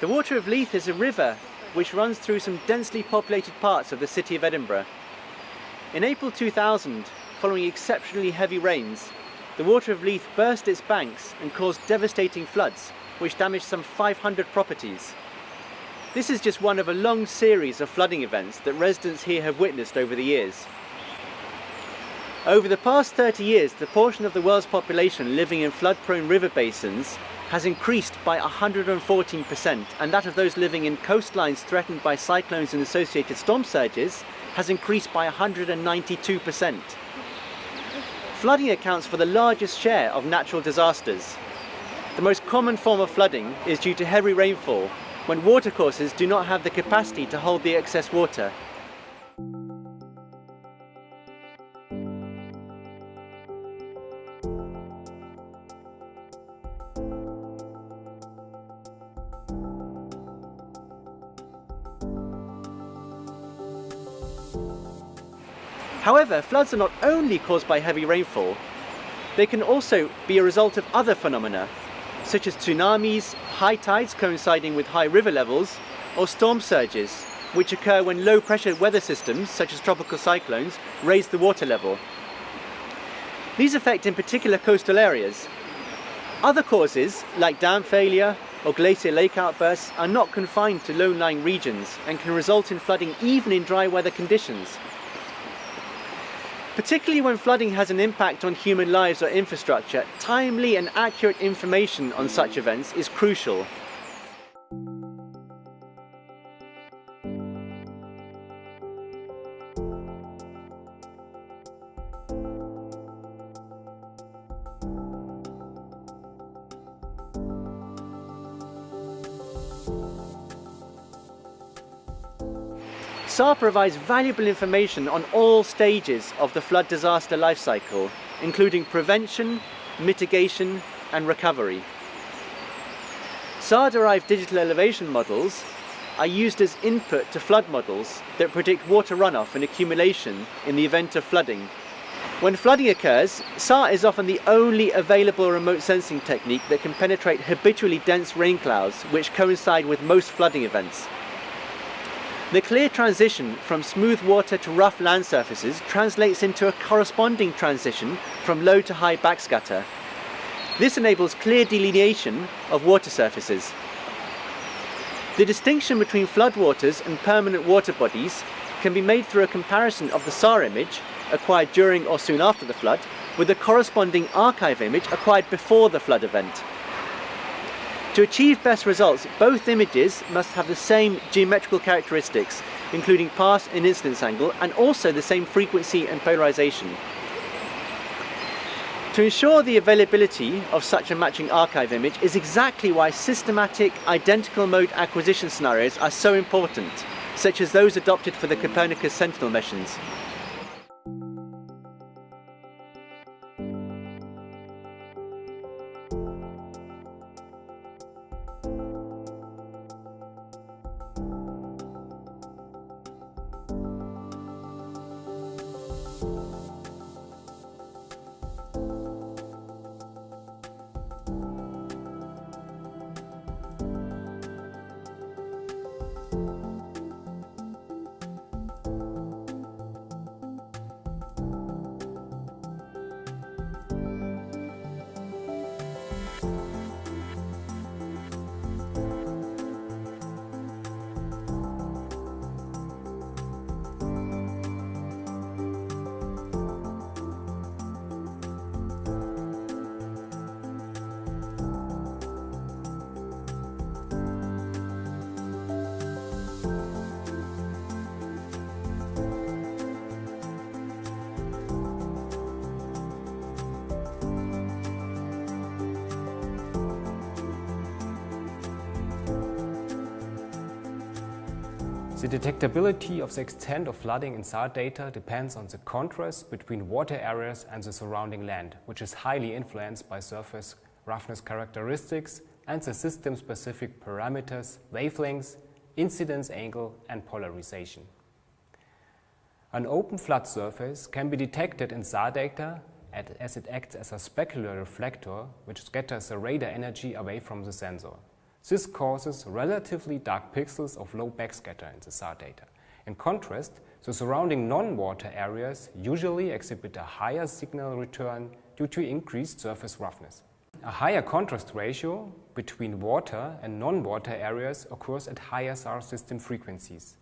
The Water of Leith is a river which runs through some densely populated parts of the city of Edinburgh. In April 2000, following exceptionally heavy rains, the Water of Leith burst its banks and caused devastating floods, which damaged some 500 properties. This is just one of a long series of flooding events that residents here have witnessed over the years. Over the past 30 years, the portion of the world's population living in flood-prone river basins has increased by 114% and that of those living in coastlines threatened by cyclones and associated storm surges has increased by 192%. Flooding accounts for the largest share of natural disasters. The most common form of flooding is due to heavy rainfall when watercourses do not have the capacity to hold the excess water. However, floods are not only caused by heavy rainfall, they can also be a result of other phenomena such as tsunamis, high tides coinciding with high river levels, or storm surges, which occur when low pressure weather systems, such as tropical cyclones, raise the water level. These affect in particular coastal areas. Other causes, like dam failure or glacier lake outbursts, are not confined to low-lying regions and can result in flooding even in dry weather conditions. Particularly when flooding has an impact on human lives or infrastructure, timely and accurate information on such events is crucial. SAR provides valuable information on all stages of the flood disaster life cycle, including prevention, mitigation and recovery. SAR-derived digital elevation models are used as input to flood models that predict water runoff and accumulation in the event of flooding. When flooding occurs, SAR is often the only available remote sensing technique that can penetrate habitually dense rain clouds which coincide with most flooding events. The clear transition from smooth water to rough land surfaces translates into a corresponding transition from low to high backscatter. This enables clear delineation of water surfaces. The distinction between floodwaters and permanent water bodies can be made through a comparison of the SAR image, acquired during or soon after the flood, with the corresponding archive image acquired before the flood event. To achieve best results, both images must have the same geometrical characteristics, including pass and incidence angle, and also the same frequency and polarization. To ensure the availability of such a matching archive image is exactly why systematic identical mode acquisition scenarios are so important, such as those adopted for the Copernicus Sentinel missions. The detectability of the extent of flooding in SAR data depends on the contrast between water areas and the surrounding land, which is highly influenced by surface roughness characteristics and the system-specific parameters, wavelengths, incidence angle and polarization. An open flood surface can be detected in SAR data as it acts as a specular reflector which scatters the radar energy away from the sensor. This causes relatively dark pixels of low backscatter in the SAR data. In contrast, the surrounding non-water areas usually exhibit a higher signal return due to increased surface roughness. A higher contrast ratio between water and non-water areas occurs at higher SAR system frequencies.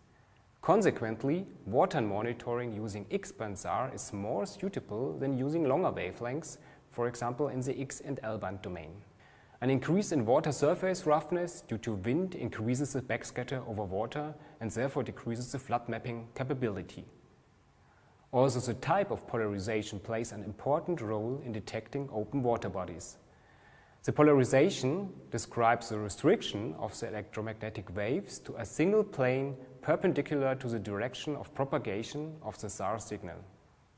Consequently, water monitoring using X-band SAR is more suitable than using longer wavelengths, for example in the X and L-band domain. An increase in water surface roughness due to wind increases the backscatter over water and therefore decreases the flood mapping capability. Also, the type of polarization plays an important role in detecting open water bodies. The polarization describes the restriction of the electromagnetic waves to a single plane perpendicular to the direction of propagation of the SAR signal.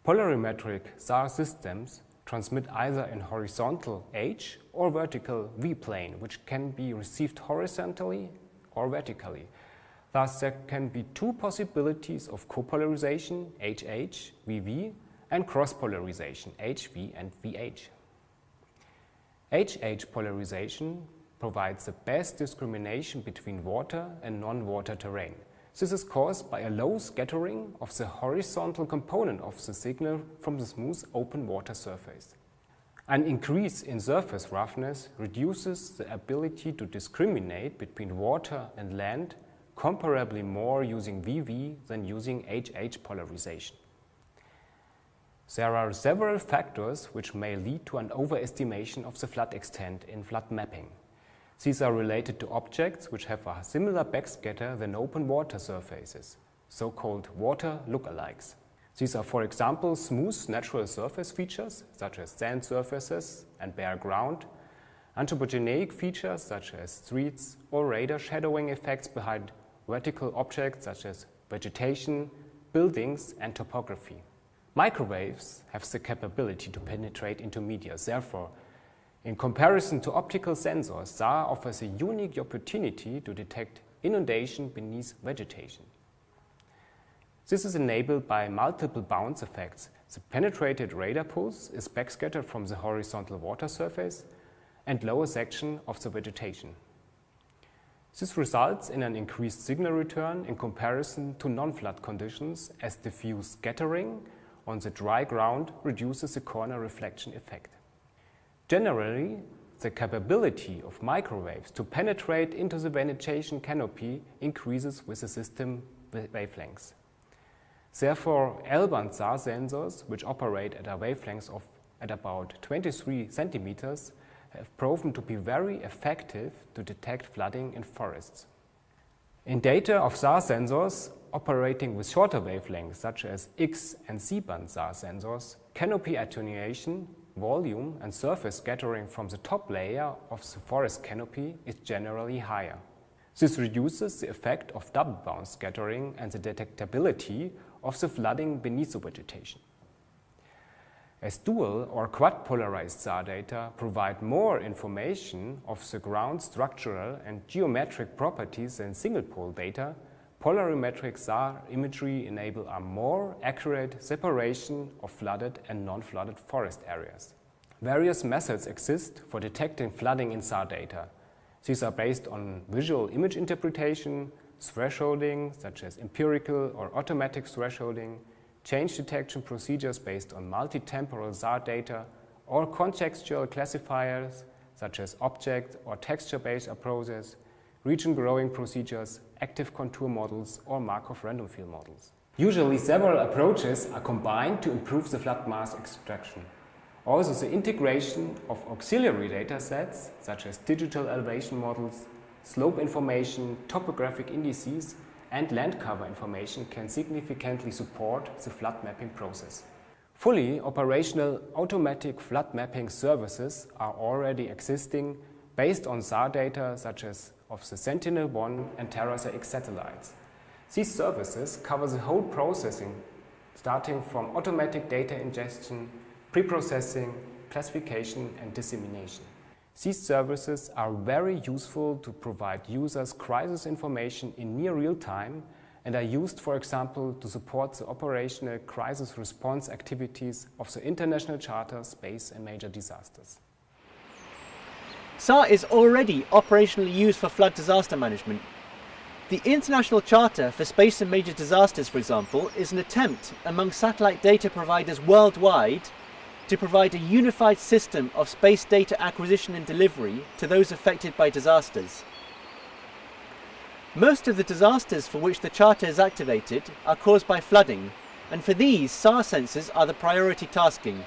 Polarimetric SAR systems transmit either in horizontal H or vertical V plane, which can be received horizontally or vertically. Thus, there can be two possibilities of copolarization, HH, VV, and cross-polarization, HV and VH. HH polarization provides the best discrimination between water and non-water terrain. This is caused by a low scattering of the horizontal component of the signal from the smooth open water surface. An increase in surface roughness reduces the ability to discriminate between water and land comparably more using VV than using HH polarization. There are several factors which may lead to an overestimation of the flood extent in flood mapping. These are related to objects which have a similar backscatter than open water surfaces, so-called water lookalikes. These are, for example, smooth natural surface features, such as sand surfaces and bare ground, anthropogenic features, such as streets or radar shadowing effects behind vertical objects, such as vegetation, buildings, and topography. Microwaves have the capability to penetrate into media, therefore in comparison to optical sensors, SAR offers a unique opportunity to detect inundation beneath vegetation. This is enabled by multiple bounce effects. The penetrated radar pulse is backscattered from the horizontal water surface and lower section of the vegetation. This results in an increased signal return in comparison to non-flood conditions as diffuse scattering on the dry ground reduces the corner reflection effect. Generally, the capability of microwaves to penetrate into the vegetation canopy increases with the system wavelengths. Therefore, L-band SAR sensors, which operate at a wavelength of at about 23 centimeters, have proven to be very effective to detect flooding in forests. In data of SAR sensors operating with shorter wavelengths, such as X and C-band SAR sensors, canopy attenuation volume and surface scattering from the top layer of the forest canopy is generally higher. This reduces the effect of double bounce scattering and the detectability of the flooding beneath the vegetation. As dual or quad polarized SAR data provide more information of the ground structural and geometric properties than single pol data, polarimetric SAR imagery enable a more accurate separation of flooded and non-flooded forest areas. Various methods exist for detecting flooding in SAR data. These are based on visual image interpretation, thresholding, such as empirical or automatic thresholding, change detection procedures based on multi-temporal SAR data, or contextual classifiers, such as object or texture-based approaches, region growing procedures, active contour models or Markov random field models. Usually several approaches are combined to improve the flood mask extraction. Also the integration of auxiliary data sets such as digital elevation models, slope information, topographic indices and land cover information can significantly support the flood mapping process. Fully operational automatic flood mapping services are already existing based on SAR data such as of the Sentinel-1 and TerraSAR-X satellites. These services cover the whole processing, starting from automatic data ingestion, preprocessing, classification and dissemination. These services are very useful to provide users crisis information in near real time and are used, for example, to support the operational crisis response activities of the International Charter Space and Major Disasters. SAR is already operationally used for flood disaster management. The International Charter for Space and Major Disasters, for example, is an attempt among satellite data providers worldwide to provide a unified system of space data acquisition and delivery to those affected by disasters. Most of the disasters for which the Charter is activated are caused by flooding, and for these, SAR sensors are the priority tasking.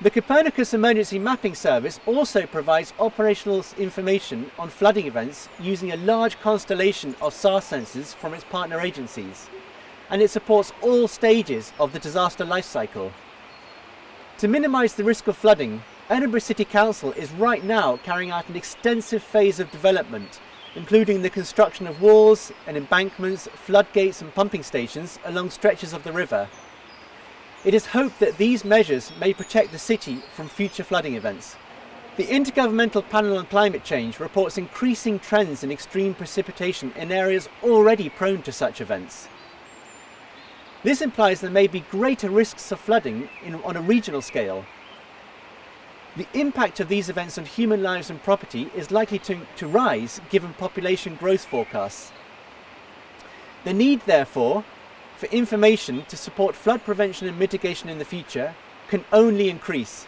The Copernicus Emergency Mapping Service also provides operational information on flooding events using a large constellation of SAR sensors from its partner agencies, and it supports all stages of the disaster life cycle. To minimise the risk of flooding, Edinburgh City Council is right now carrying out an extensive phase of development including the construction of walls and embankments, floodgates and pumping stations along stretches of the river. It is hoped that these measures may protect the city from future flooding events. The Intergovernmental Panel on Climate Change reports increasing trends in extreme precipitation in areas already prone to such events. This implies there may be greater risks of flooding in, on a regional scale, the impact of these events on human lives and property is likely to, to rise given population growth forecasts. The need, therefore, for information to support flood prevention and mitigation in the future can only increase.